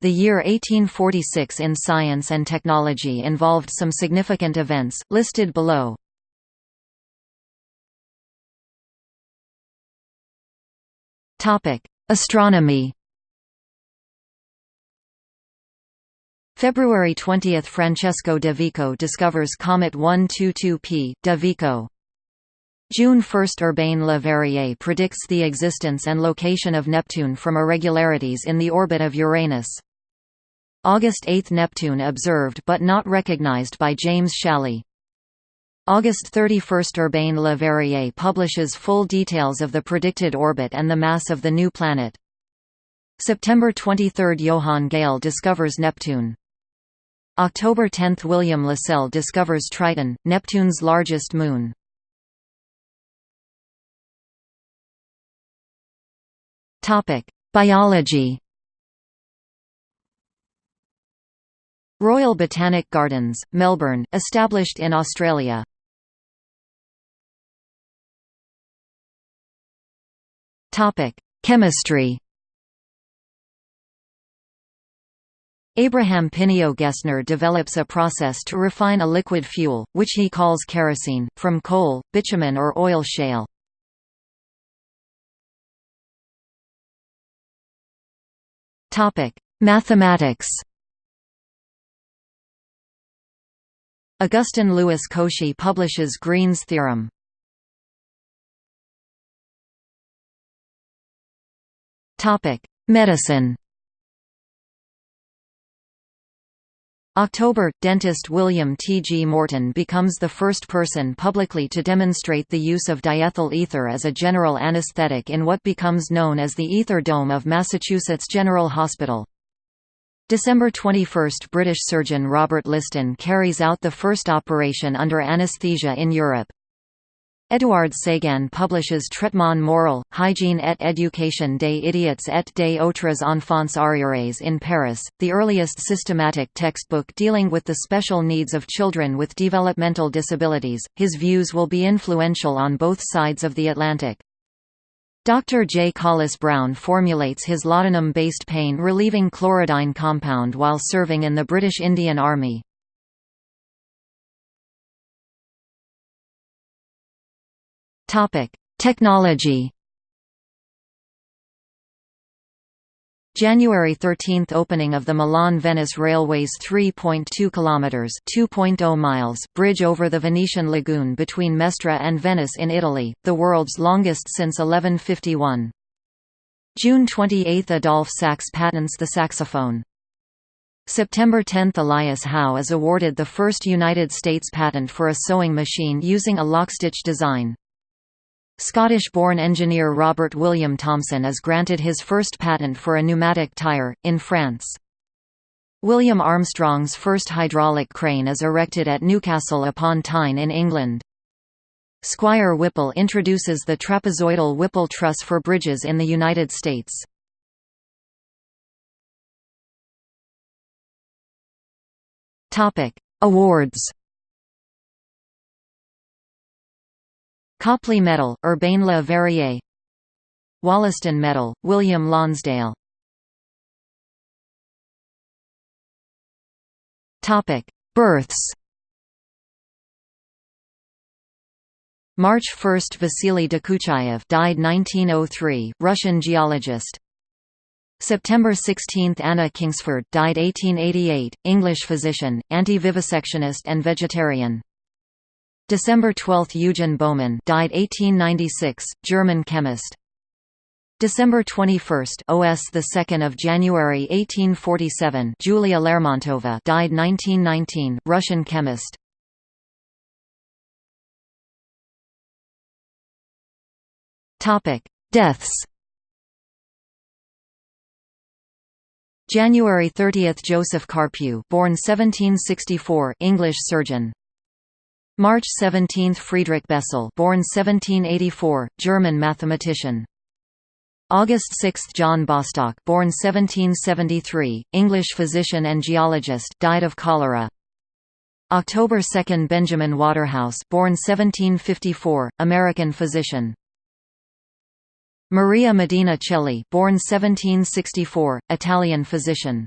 The year 1846 in science and technology involved some significant events, listed below. Astronomy February 20 – Francesco de Vico discovers comet 122P, de Vico. June 1 – Urbain Le Verrier predicts the existence and location of Neptune from irregularities in the orbit of Uranus. August 8 – Neptune observed but not recognized by James Challis. August 31 – Urbain Le Verrier publishes full details of the predicted orbit and the mass of the new planet. September 23 – Johann Galle discovers Neptune. October 10 – William Lassell discovers Triton, Neptune's largest moon. Biology Royal Botanic Gardens, Melbourne, established in Australia. Topic: Chemistry. Abraham Pineo Gesner develops a process to refine a liquid fuel, which he calls kerosene, from coal, bitumen or oil shale. Mathematics Augustin Louis Cauchy publishes Green's theorem. Topic: Medicine. October – Dentist William T. G. Morton becomes the first person publicly to demonstrate the use of diethyl ether as a general anesthetic in what becomes known as the Ether Dome of Massachusetts General Hospital. December 21 – British surgeon Robert Liston carries out the first operation under anaesthesia in Europe. Édouard Séguin publishes Traitement moral, hygiene et éducation des idiots et des autres enfants arriérés in Paris, the earliest systematic textbook dealing with the special needs of children with developmental disabilities. His views will be influential on both sides of the Atlantic. Dr. J. Collis Browne formulates his laudanum-based pain-relieving chlorodyne compound while serving in the British Indian Army. Technology January 13 – Opening of the Milan-Venice Railway's 3.2 kilometers (2.0 miles) bridge over the Venetian lagoon between Mestre and Venice in Italy, the world's longest since 1151. June 28 – Adolphe Sax patents the saxophone. September 10 – Elias Howe is awarded the first United States patent for a sewing machine using a lockstitch design. Scottish-born engineer Robert William Thomson is granted his first patent for a pneumatic tyre, in France. William Armstrong's first hydraulic crane is erected at Newcastle upon Tyne in England. Squire Whipple introduces the trapezoidal Whipple truss for bridges in the United States. Awards Copley Medal, Urbain Le Verrier. Wollaston Medal, William Lonsdale. Births March 1 – Vasily Dokuchayev died 1903, Russian geologist. September 16 – Anna Kingsford died 1888, English physician, anti-vivisectionist and vegetarian December 12 – Eugen Baumann died 1896, German chemist. December 21 – OS 2 of January 1847 Julia Lermontova died 1919, Russian chemist. Topic: Deaths January 30 – Joseph Carpue born 1764 English surgeon March 17 – Friedrich Bessel born 1784, German mathematician. August 6 – John Bostock born 1773, English physician and geologist died of cholera. October 2 – Benjamin Waterhouse born 1754, American physician. Maria Medina Celli born 1764, Italian physician.